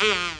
Peas,